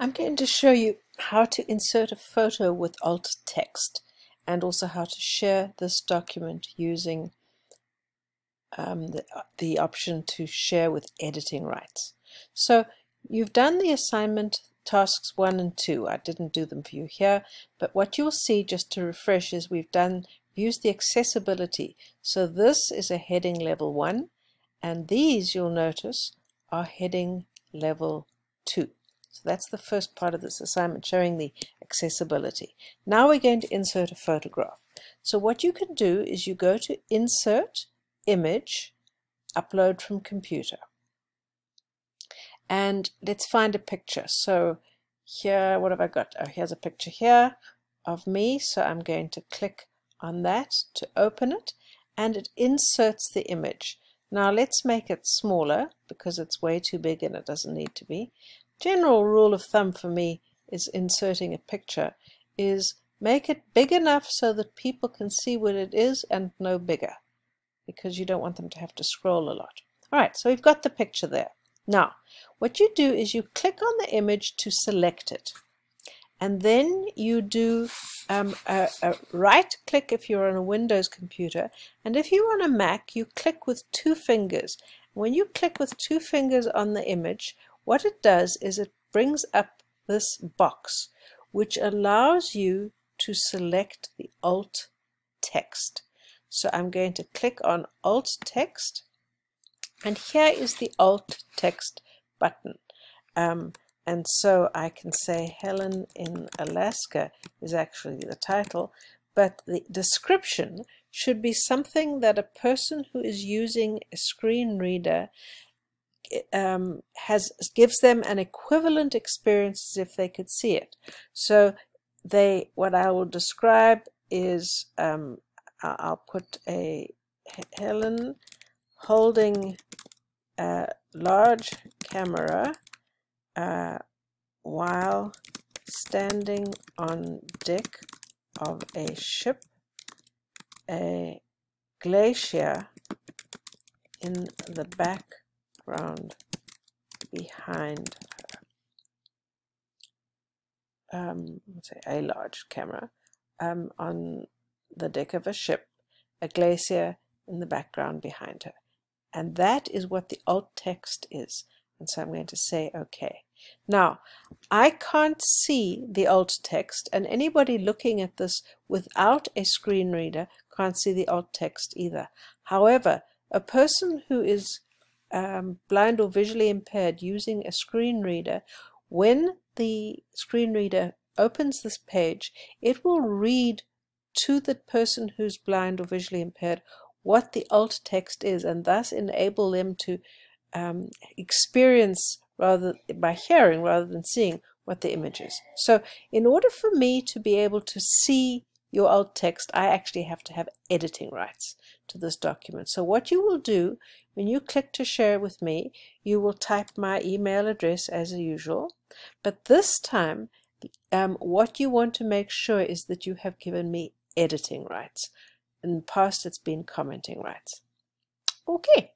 I'm going to show you how to insert a photo with alt text and also how to share this document using um, the, the option to share with editing rights. So you've done the assignment tasks 1 and 2. I didn't do them for you here, but what you'll see just to refresh is we've done used the accessibility. So this is a heading level 1 and these you'll notice are heading level 2. So that's the first part of this assignment, showing the accessibility. Now we're going to insert a photograph. So what you can do is you go to Insert, Image, Upload from Computer. And let's find a picture. So here, what have I got? Oh, here's a picture here of me. So I'm going to click on that to open it and it inserts the image. Now let's make it smaller because it's way too big and it doesn't need to be general rule of thumb for me is inserting a picture is make it big enough so that people can see what it is and no bigger because you don't want them to have to scroll a lot. Alright, so we've got the picture there. Now, what you do is you click on the image to select it. And then you do um, a, a right click if you're on a Windows computer. And if you're on a Mac, you click with two fingers. When you click with two fingers on the image, what it does is it brings up this box which allows you to select the alt text. So I'm going to click on alt text and here is the alt text button. Um, and so I can say Helen in Alaska is actually the title, but the description should be something that a person who is using a screen reader um, has gives them an equivalent experience as if they could see it. So they, what I will describe is, um, I'll put a Helen holding a large camera uh, while standing on deck of a ship, a glacier in the back background behind her. Um, let's say a large camera um, on the deck of a ship, a glacier in the background behind her. And that is what the alt text is. And so I'm going to say OK. Now, I can't see the alt text, and anybody looking at this without a screen reader can't see the alt text either. However, a person who is um, blind or visually impaired using a screen reader, when the screen reader opens this page, it will read to the person who's blind or visually impaired what the alt text is and thus enable them to um, experience rather by hearing rather than seeing what the image is. So in order for me to be able to see your alt text, I actually have to have editing rights to this document. So what you will do when you click to share with me, you will type my email address as usual. But this time, um, what you want to make sure is that you have given me editing rights. In the past, it's been commenting rights. Okay.